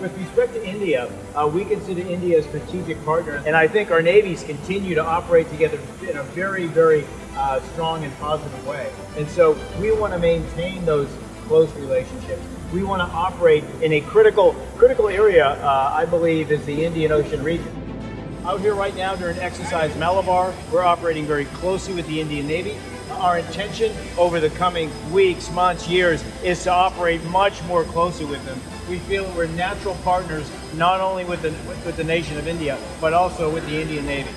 with respect to India, uh, we consider India a strategic partner, and I think our navies continue to operate together in a very, very uh, strong and positive way. And so we want to maintain those close relationships. We want to operate in a critical, critical area, uh, I believe, is the Indian Ocean region. Out here right now during exercise Malabar, we're operating very closely with the Indian Navy. Our intention over the coming weeks, months, years is to operate much more closely with them. We feel we're natural partners not only with the, with the nation of India, but also with the Indian Navy.